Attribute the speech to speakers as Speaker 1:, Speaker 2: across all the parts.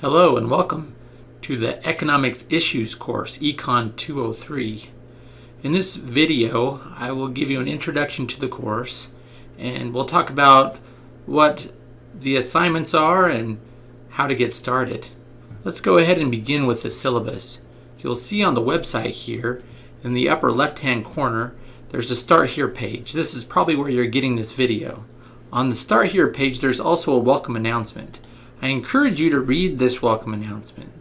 Speaker 1: Hello and welcome to the Economics Issues course, Econ 203. In this video, I will give you an introduction to the course and we'll talk about what the assignments are and how to get started. Let's go ahead and begin with the syllabus. You'll see on the website here in the upper left-hand corner, there's a Start Here page. This is probably where you're getting this video. On the Start Here page, there's also a welcome announcement. I encourage you to read this welcome announcement.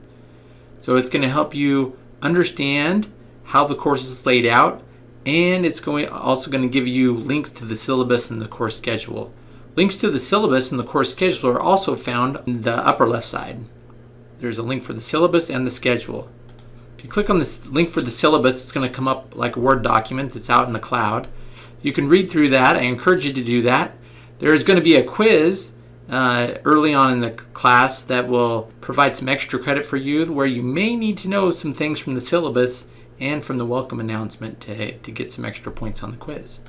Speaker 1: So it's going to help you understand how the course is laid out and it's going also going to give you links to the syllabus and the course schedule. Links to the syllabus and the course schedule are also found on the upper left side. There's a link for the syllabus and the schedule. If you click on this link for the syllabus, it's going to come up like a Word document that's out in the cloud. You can read through that. I encourage you to do that. There's going to be a quiz uh, early on in the class that will provide some extra credit for you where you may need to know some things from the syllabus and from the welcome announcement to, to get some extra points on the quiz.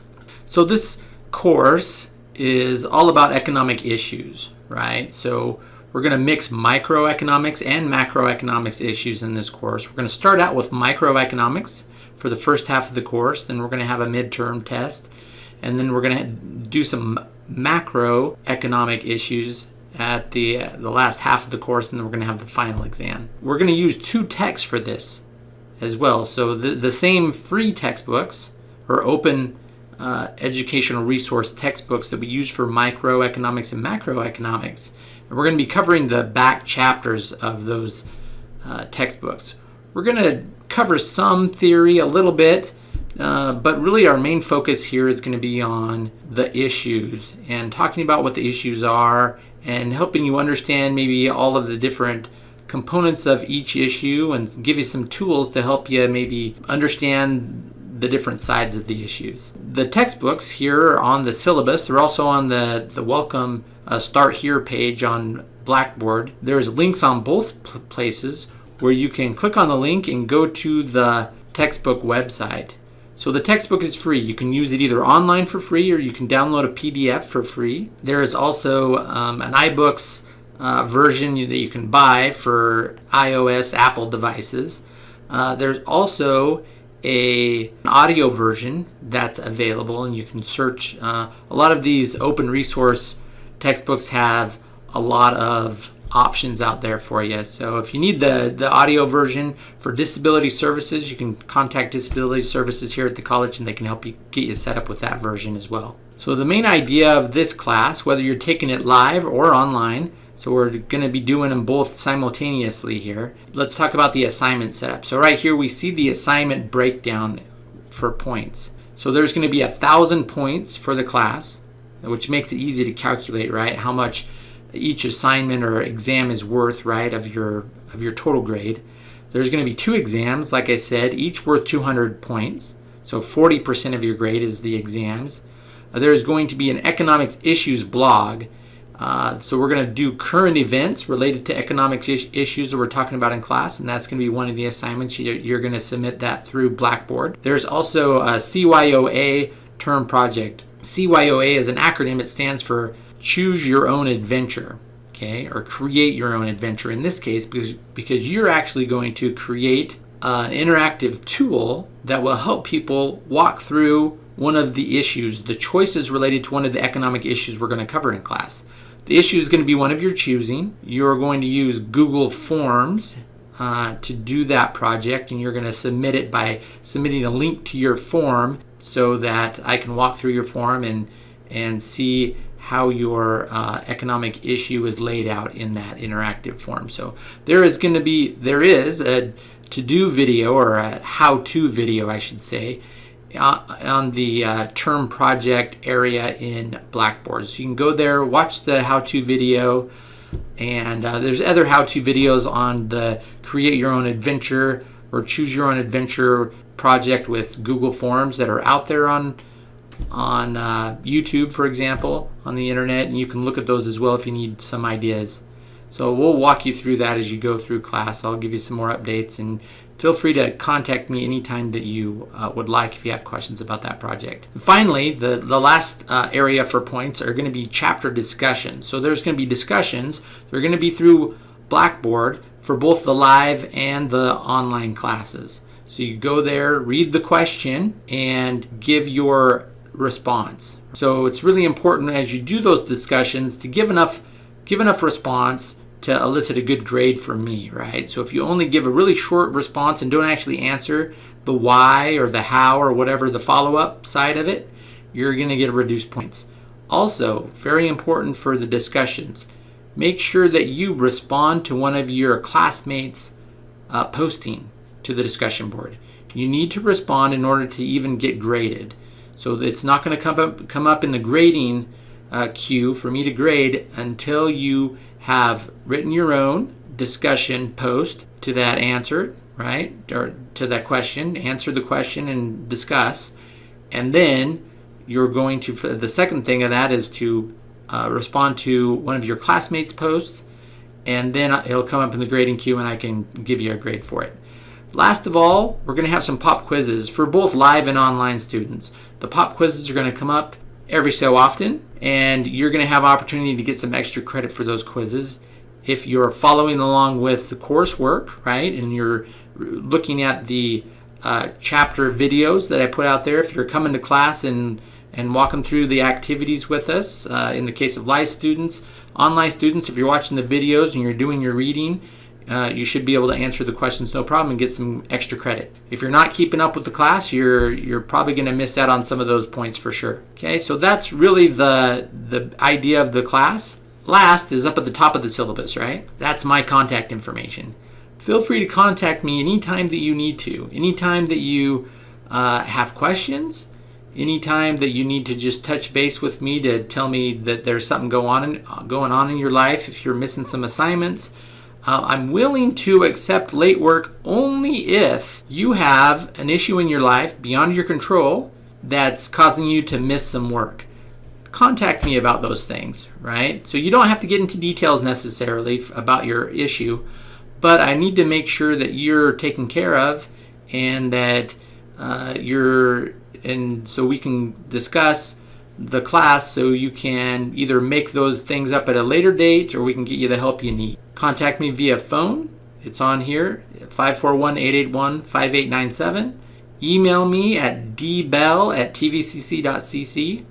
Speaker 1: So this course is all about economic issues, right? So we're going to mix microeconomics and macroeconomics issues in this course. We're going to start out with microeconomics for the first half of the course, then we're going to have a midterm test, and then we're going to do some macroeconomic issues at the, uh, the last half of the course, and then we're going to have the final exam. We're going to use two texts for this as well. So the, the same free textbooks or open uh, educational resource textbooks that we use for microeconomics and macroeconomics. And we're going to be covering the back chapters of those uh, textbooks. We're going to cover some theory a little bit, uh, but really our main focus here is going to be on the issues and talking about what the issues are and helping you understand maybe all of the different components of each issue and give you some tools to help you maybe understand the different sides of the issues. The textbooks here are on the syllabus, they're also on the, the welcome uh, start here page on Blackboard. There's links on both places where you can click on the link and go to the textbook website. So the textbook is free. You can use it either online for free or you can download a PDF for free. There is also um, an iBooks uh, version that you can buy for iOS, Apple devices. Uh, there's also a an audio version that's available and you can search. Uh, a lot of these open resource textbooks have a lot of options out there for you. So if you need the, the audio version for disability services, you can contact disability services here at the college and they can help you get you set up with that version as well. So the main idea of this class, whether you're taking it live or online, so we're going to be doing them both simultaneously here. Let's talk about the assignment setup. So right here we see the assignment breakdown for points. So there's going to be a thousand points for the class, which makes it easy to calculate, right? How much each assignment or exam is worth, right, of your of your total grade. There's going to be two exams, like I said, each worth 200 points. So 40% of your grade is the exams. Uh, there's going to be an economics issues blog. Uh, so we're going to do current events related to economics is issues that we're talking about in class, and that's going to be one of the assignments. You're going to submit that through Blackboard. There's also a CYOA term project. CYOA is an acronym. It stands for choose your own adventure, okay, or create your own adventure in this case because, because you're actually going to create an interactive tool that will help people walk through one of the issues, the choices related to one of the economic issues we're going to cover in class. The issue is going to be one of your choosing. You're going to use Google Forms uh, to do that project and you're going to submit it by submitting a link to your form so that I can walk through your form and, and see how your uh, economic issue is laid out in that interactive form. So there is going to be, there is a to-do video or a how-to video, I should say, uh, on the uh, term project area in Blackboard. So you can go there, watch the how-to video, and uh, there's other how-to videos on the create your own adventure or choose your own adventure project with Google Forms that are out there on on uh, YouTube, for example, on the internet, and you can look at those as well if you need some ideas. So we'll walk you through that as you go through class. I'll give you some more updates, and feel free to contact me anytime that you uh, would like if you have questions about that project. And finally, the, the last uh, area for points are going to be chapter discussions. So there's going to be discussions. They're going to be through Blackboard for both the live and the online classes. So you go there, read the question, and give your response. So it's really important as you do those discussions to give enough give enough response to elicit a good grade from me, right? So if you only give a really short response and don't actually answer the why or the how or whatever the follow-up side of it, you're going to get reduced points. Also, very important for the discussions, make sure that you respond to one of your classmates' uh, posting to the discussion board. You need to respond in order to even get graded. So it's not going to come up, come up in the grading uh, queue for me to grade until you have written your own discussion post to that answer, right? Or to that question, answer the question and discuss. And then you're going to, the second thing of that is to uh, respond to one of your classmates' posts. And then it'll come up in the grading queue and I can give you a grade for it. Last of all, we're going to have some pop quizzes for both live and online students. The pop quizzes are going to come up every so often and you're going to have opportunity to get some extra credit for those quizzes. If you're following along with the coursework right and you're looking at the uh, chapter videos that I put out there if you're coming to class and and walking through the activities with us uh, in the case of live students online students if you're watching the videos and you're doing your reading uh, you should be able to answer the questions no problem and get some extra credit. If you're not keeping up with the class, you're you're probably going to miss out on some of those points for sure. Okay, so that's really the the idea of the class. Last is up at the top of the syllabus, right? That's my contact information. Feel free to contact me anytime that you need to. Anytime that you uh, have questions, anytime that you need to just touch base with me to tell me that there's something go on in, going on in your life, if you're missing some assignments, uh, I'm willing to accept late work only if you have an issue in your life beyond your control that's causing you to miss some work. Contact me about those things, right? So you don't have to get into details necessarily about your issue, but I need to make sure that you're taken care of and that uh, you're, and so we can discuss the class so you can either make those things up at a later date or we can get you the help you need. Contact me via phone. It's on here, 541-881-5897. Email me at dbell at tvcc.cc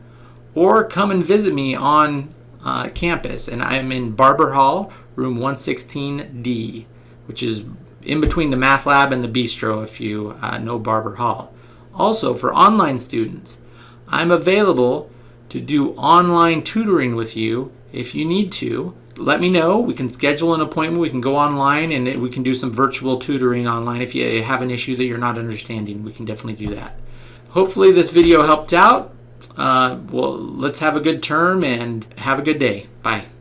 Speaker 1: or come and visit me on uh, campus. And I'm in Barber Hall, room 116D, which is in between the math lab and the bistro if you uh, know Barber Hall. Also, for online students, I'm available to do online tutoring with you if you need to. Let me know. We can schedule an appointment. We can go online and we can do some virtual tutoring online. If you have an issue that you're not understanding, we can definitely do that. Hopefully this video helped out. Uh, well, let's have a good term and have a good day. Bye.